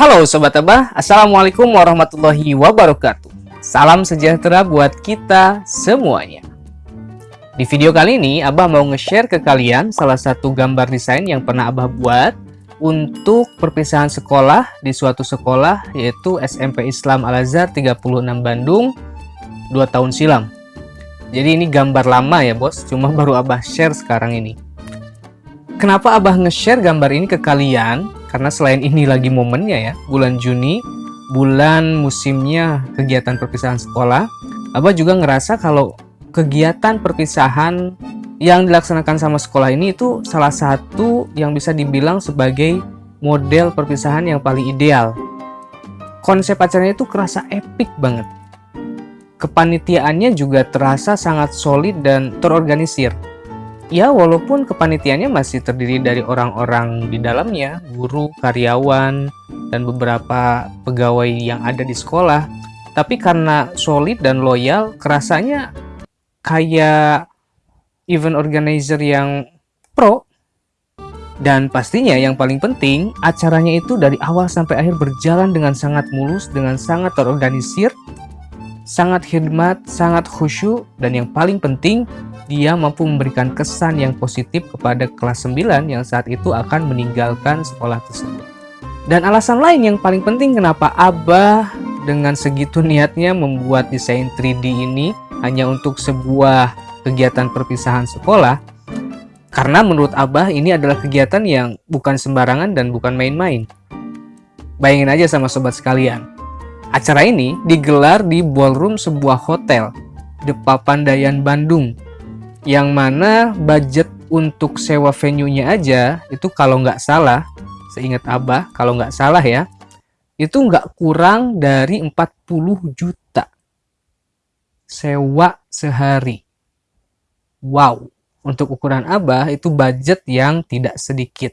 Halo Sobat Abah, Assalamualaikum warahmatullahi wabarakatuh. Salam sejahtera buat kita semuanya. Di video kali ini, Abah mau nge-share ke kalian salah satu gambar desain yang pernah Abah buat untuk perpisahan sekolah di suatu sekolah yaitu SMP Islam Al-Azhar 36 Bandung 2 tahun silam. Jadi ini gambar lama ya bos, cuma baru Abah share sekarang ini. Kenapa Abah nge-share gambar ini ke kalian? Karena selain ini lagi momennya ya, bulan Juni, bulan musimnya kegiatan perpisahan sekolah, Abah juga ngerasa kalau kegiatan perpisahan yang dilaksanakan sama sekolah ini itu salah satu yang bisa dibilang sebagai model perpisahan yang paling ideal. Konsep acaranya itu kerasa epic banget. Kepanitiaannya juga terasa sangat solid dan terorganisir. Ya, walaupun kepanitiaannya masih terdiri dari orang-orang di dalamnya, guru, karyawan, dan beberapa pegawai yang ada di sekolah, tapi karena solid dan loyal, kerasanya kayak event organizer yang pro. Dan pastinya yang paling penting, acaranya itu dari awal sampai akhir berjalan dengan sangat mulus, dengan sangat terorganisir, sangat khidmat, sangat khusyuk, dan yang paling penting, dia mampu memberikan kesan yang positif kepada kelas 9 yang saat itu akan meninggalkan sekolah tersebut. Dan alasan lain yang paling penting kenapa Abah dengan segitu niatnya membuat desain 3D ini hanya untuk sebuah kegiatan perpisahan sekolah, karena menurut Abah ini adalah kegiatan yang bukan sembarangan dan bukan main-main. Bayangin aja sama sobat sekalian, acara ini digelar di ballroom sebuah hotel, The Papandayan Bandung, yang mana budget untuk sewa venue-nya aja itu kalau nggak salah seingat Abah kalau nggak salah ya itu nggak kurang dari 40 juta sewa sehari. Wow untuk ukuran Abah itu budget yang tidak sedikit.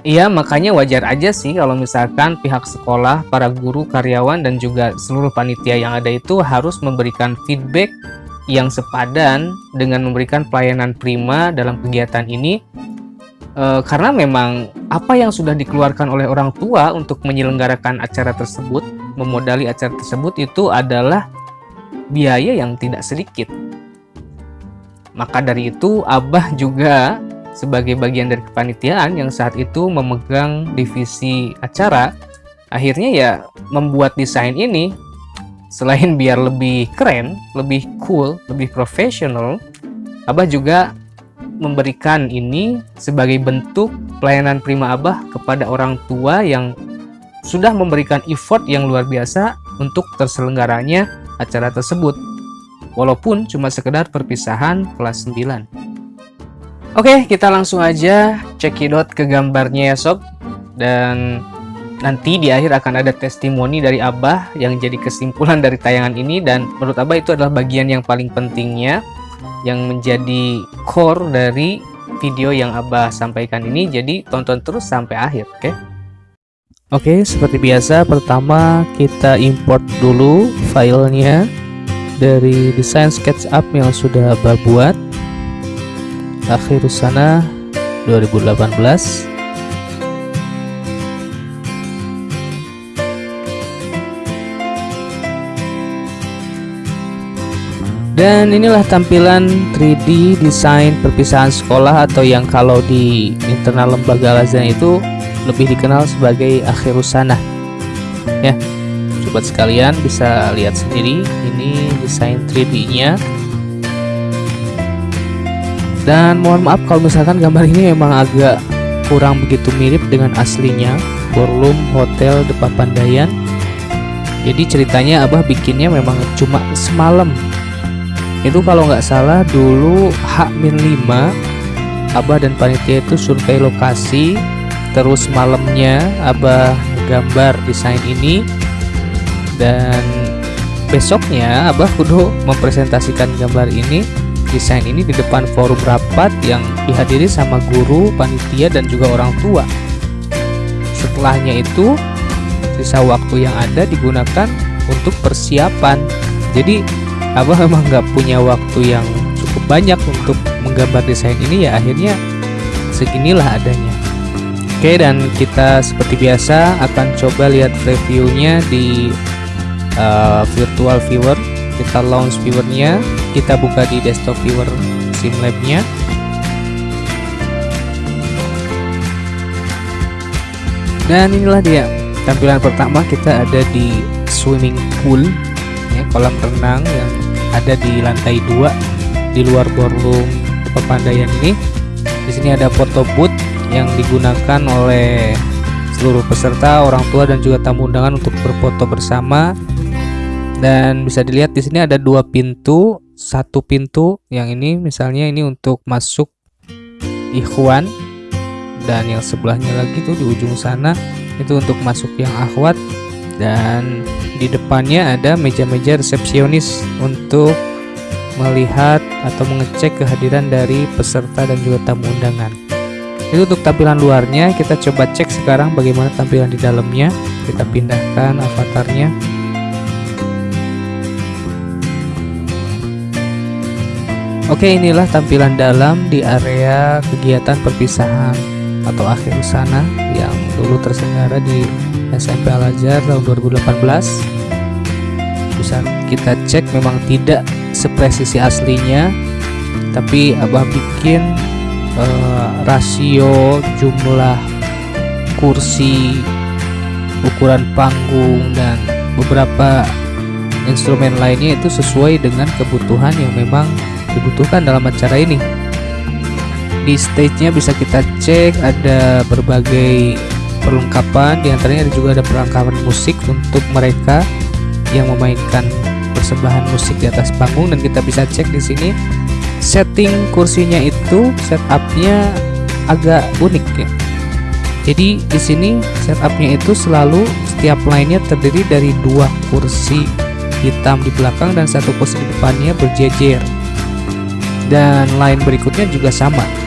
Iya makanya wajar aja sih kalau misalkan pihak sekolah, para guru, karyawan, dan juga seluruh panitia yang ada itu harus memberikan feedback yang sepadan dengan memberikan pelayanan prima dalam kegiatan ini e, karena memang apa yang sudah dikeluarkan oleh orang tua untuk menyelenggarakan acara tersebut memodali acara tersebut itu adalah biaya yang tidak sedikit. Maka dari itu Abah juga sebagai bagian dari kepanitiaan yang saat itu memegang divisi acara akhirnya ya membuat desain ini Selain biar lebih keren, lebih cool, lebih profesional, Abah juga memberikan ini sebagai bentuk pelayanan prima Abah kepada orang tua yang sudah memberikan effort yang luar biasa untuk terselenggaranya acara tersebut. Walaupun cuma sekedar perpisahan kelas 9. Oke, kita langsung aja cekidot ke gambarnya ya sob. Dan Nanti di akhir akan ada testimoni dari Abah yang jadi kesimpulan dari tayangan ini. Dan menurut Abah itu adalah bagian yang paling pentingnya yang menjadi core dari video yang Abah sampaikan ini. Jadi tonton terus sampai akhir oke? Okay? Oke seperti biasa pertama kita import dulu filenya dari desain SketchUp yang sudah Abah buat. Akhir sana 2018 Dan inilah tampilan 3D desain perpisahan sekolah atau yang kalau di internal lembaga Lazan itu lebih dikenal sebagai akhir usana. Ya, sobat sekalian bisa lihat sendiri ini desain 3D-nya. Dan mohon maaf kalau misalkan gambar ini memang agak kurang begitu mirip dengan aslinya Ballroom Hotel Depapandayan. Jadi ceritanya Abah bikinnya memang cuma semalam itu kalau nggak salah dulu H-5 Abah dan panitia itu survei lokasi terus malamnya Abah gambar desain ini dan besoknya Abah kudu mempresentasikan gambar ini desain ini di depan forum rapat yang dihadiri sama guru, panitia dan juga orang tua. Setelahnya itu sisa waktu yang ada digunakan untuk persiapan. Jadi Abah memang nggak punya waktu yang cukup banyak untuk menggambar desain ini ya akhirnya seginilah adanya. Oke dan kita seperti biasa akan coba lihat previewnya di uh, virtual viewer. Kita launch viewernya kita buka di desktop viewer simlab-nya dan inilah dia tampilan pertama kita ada di swimming pool kolam renang yang ada di lantai 2 di luar ballroom pepandaian ini di sini ada foto booth yang digunakan oleh seluruh peserta, orang tua dan juga tamu undangan untuk berfoto bersama. Dan bisa dilihat di sini ada dua pintu, satu pintu yang ini misalnya ini untuk masuk ikhwan dan yang sebelahnya lagi tuh di ujung sana itu untuk masuk yang akhwat dan di depannya ada meja-meja resepsionis untuk melihat atau mengecek kehadiran dari peserta dan juga tamu undangan. Itu untuk tampilan luarnya kita coba cek sekarang bagaimana tampilan di dalamnya. Kita pindahkan avatarnya. Oke inilah tampilan dalam di area kegiatan perpisahan atau akhir sana yang dulu terselenggara di SMP Al Azhar tahun 2018 bisa kita cek memang tidak sepresisi aslinya tapi abah bikin uh, rasio jumlah kursi ukuran panggung dan beberapa instrumen lainnya itu sesuai dengan kebutuhan yang memang dibutuhkan dalam acara ini di stage-nya bisa kita cek ada berbagai perlengkapan di antaranya juga ada perlengkapan musik untuk mereka yang memainkan persembahan musik di atas panggung dan kita bisa cek di sini setting kursinya itu setupnya agak unik ya. Jadi di sini setupnya itu selalu setiap lainnya terdiri dari dua kursi hitam di belakang dan satu kursi di depannya berjejer. Dan lain berikutnya juga sama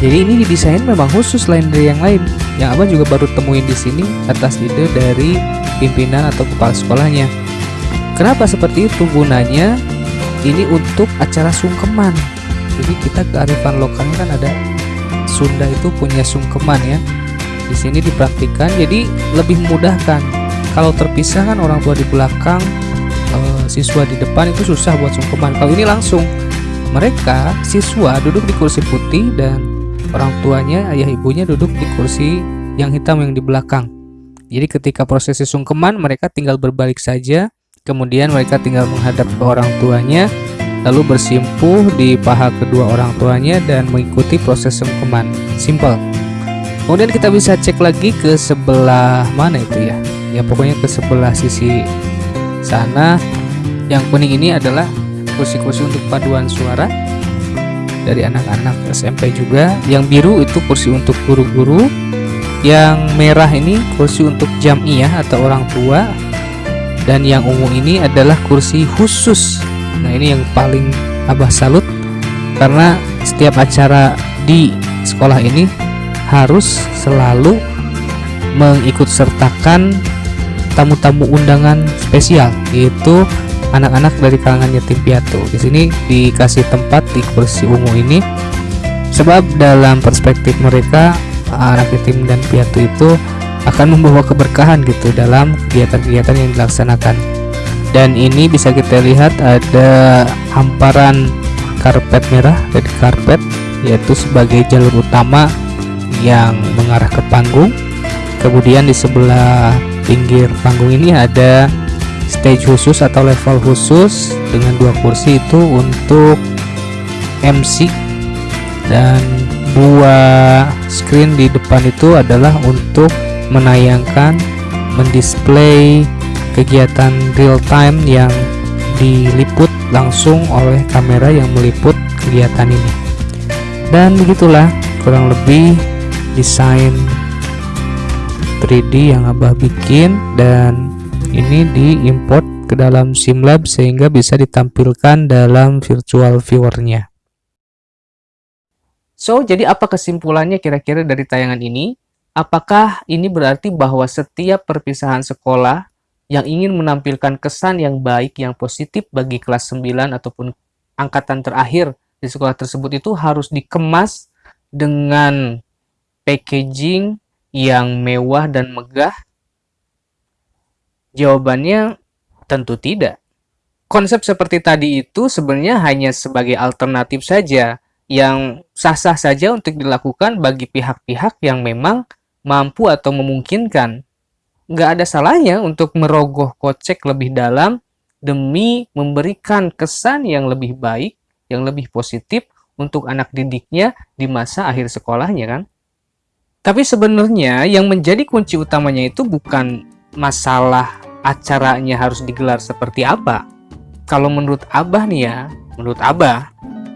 jadi ini didesain memang khusus lain dari yang lain. Yang abang juga baru temuin di sini atas ide dari pimpinan atau kepala sekolahnya. Kenapa seperti itu gunanya? Ini untuk acara sungkeman. Jadi kita kearifan lokalnya kan ada Sunda itu punya sungkeman ya. Di sini dipraktikkan jadi lebih memudahkan kalau terpisah kan orang tua di belakang e, siswa di depan itu susah buat sungkeman. Kalau ini langsung mereka siswa duduk di kursi putih dan orang tuanya ayah ibunya duduk di kursi yang hitam yang di belakang jadi ketika prosesi sungkeman mereka tinggal berbalik saja Kemudian mereka tinggal menghadap ke orang tuanya, lalu bersimpuh di paha kedua orang tuanya dan mengikuti proses sungkeman. Simple. Kemudian kita bisa cek lagi ke sebelah mana itu ya. Ya pokoknya ke sebelah sisi sana. Yang kuning ini adalah kursi-kursi untuk paduan suara dari anak-anak SMP juga. Yang biru itu kursi untuk guru-guru. Yang merah ini kursi untuk jamiyah atau orang tua dan yang ungu ini adalah kursi khusus nah ini yang paling abah salut karena setiap acara di sekolah ini harus selalu mengikut sertakan tamu-tamu undangan spesial yaitu anak-anak dari kalangan yatim piatu. Di sini dikasih tempat di kursi ungu ini. Sebab dalam perspektif mereka anak yatim dan piatu itu akan membawa keberkahan gitu dalam kegiatan-kegiatan yang dilaksanakan. Dan ini bisa kita lihat ada hamparan karpet merah dari karpet yaitu sebagai jalur utama yang mengarah ke panggung. Kemudian di sebelah pinggir panggung ini ada stage khusus atau level khusus dengan dua kursi itu untuk MC dan dua screen di depan itu adalah untuk menayangkan, mendisplay kegiatan real time yang diliput langsung oleh kamera yang meliput kegiatan ini. Dan begitulah kurang lebih desain 3D yang Abah bikin dan ini diimport ke dalam SimLab sehingga bisa ditampilkan dalam virtual viewernya. So, jadi apa kesimpulannya kira-kira dari tayangan ini? Apakah ini berarti bahwa setiap perpisahan sekolah yang ingin menampilkan kesan yang baik, yang positif bagi kelas 9 ataupun angkatan terakhir di sekolah tersebut itu harus dikemas dengan packaging yang mewah dan megah? Jawabannya tentu tidak. Konsep seperti tadi itu sebenarnya hanya sebagai alternatif saja yang sah-sah saja untuk dilakukan bagi pihak-pihak yang memang mampu atau memungkinkan. Nggak ada salahnya untuk merogoh kocek lebih dalam demi memberikan kesan yang lebih baik, yang lebih positif untuk anak didiknya di masa akhir sekolahnya kan. Tapi sebenarnya yang menjadi kunci utamanya itu bukan masalah acaranya harus digelar seperti apa. Kalau menurut Abah nih ya, menurut Abah,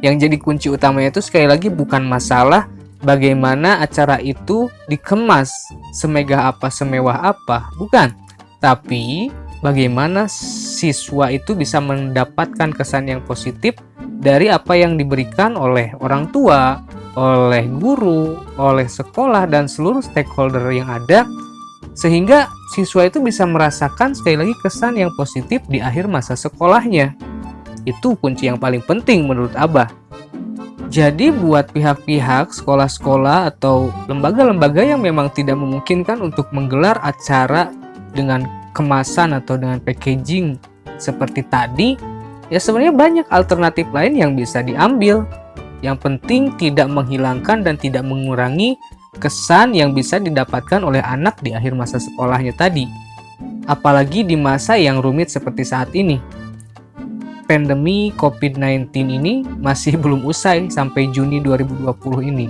yang jadi kunci utamanya itu sekali lagi bukan masalah bagaimana acara itu dikemas semegah apa, semewah apa, bukan. Tapi bagaimana siswa itu bisa mendapatkan kesan yang positif dari apa yang diberikan oleh orang tua, oleh guru, oleh sekolah, dan seluruh stakeholder yang ada sehingga siswa itu bisa merasakan sekali lagi kesan yang positif di akhir masa sekolahnya. Itu kunci yang paling penting menurut Abah. Jadi buat pihak-pihak sekolah-sekolah atau lembaga-lembaga yang memang tidak memungkinkan untuk menggelar acara dengan kemasan atau dengan packaging seperti tadi, ya sebenarnya banyak alternatif lain yang bisa diambil. Yang penting tidak menghilangkan dan tidak mengurangi kesan yang bisa didapatkan oleh anak di akhir masa sekolahnya tadi. Apalagi di masa yang rumit seperti saat ini. Pandemi COVID-19 ini masih belum usai sampai Juni 2020 ini.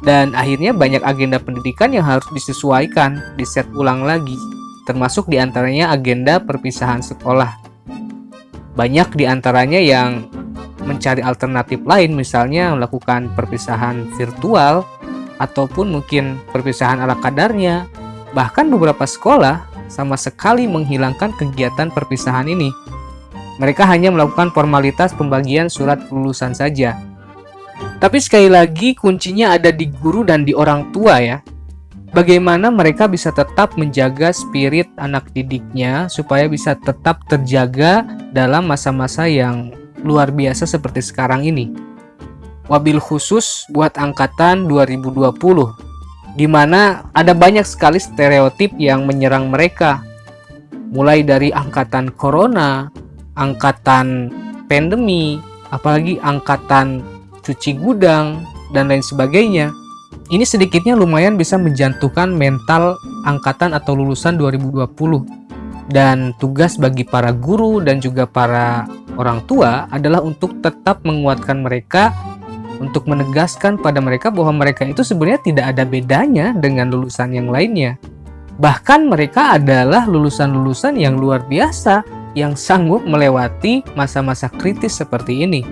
Dan akhirnya banyak agenda pendidikan yang harus disesuaikan, diset ulang lagi termasuk di antaranya agenda perpisahan sekolah. Banyak di antaranya yang mencari alternatif lain, misalnya melakukan perpisahan virtual, ataupun mungkin perpisahan ala kadarnya. Bahkan beberapa sekolah sama sekali menghilangkan kegiatan perpisahan ini. Mereka hanya melakukan formalitas pembagian surat kelulusan saja. Tapi sekali lagi kuncinya ada di guru dan di orang tua ya bagaimana mereka bisa tetap menjaga spirit anak didiknya supaya bisa tetap terjaga dalam masa-masa yang luar biasa seperti sekarang ini. Wabil khusus buat angkatan 2020, di mana ada banyak sekali stereotip yang menyerang mereka. Mulai dari angkatan corona, angkatan pandemi, apalagi angkatan cuci gudang, dan lain sebagainya. Ini sedikitnya lumayan bisa menjatuhkan mental angkatan atau lulusan 2020. Dan tugas bagi para guru dan juga para orang tua adalah untuk tetap menguatkan mereka untuk menegaskan pada mereka bahwa mereka itu sebenarnya tidak ada bedanya dengan lulusan yang lainnya. Bahkan mereka adalah lulusan-lulusan yang luar biasa yang sanggup melewati masa-masa kritis seperti ini.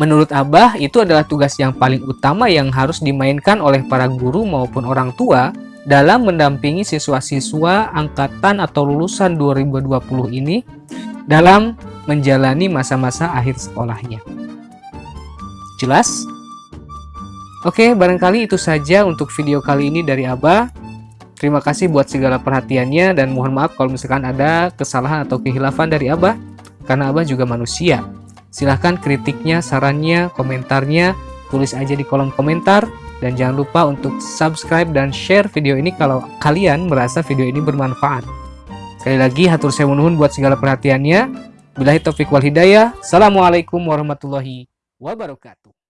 Menurut Abah, itu adalah tugas yang paling utama yang harus dimainkan oleh para guru maupun orang tua dalam mendampingi siswa-siswa angkatan atau lulusan 2020 ini dalam menjalani masa-masa akhir sekolahnya. Jelas? Oke, barangkali itu saja untuk video kali ini dari Abah. Terima kasih buat segala perhatiannya dan mohon maaf kalau misalkan ada kesalahan atau kehilafan dari Abah, karena Abah juga manusia. Silahkan kritiknya, sarannya, komentarnya, tulis aja di kolom komentar. Dan jangan lupa untuk subscribe dan share video ini kalau kalian merasa video ini bermanfaat. Sekali lagi, hatur saya nuhun buat segala perhatiannya. Bilahi taufiq wal hidayah. Assalamualaikum warahmatullahi wabarakatuh.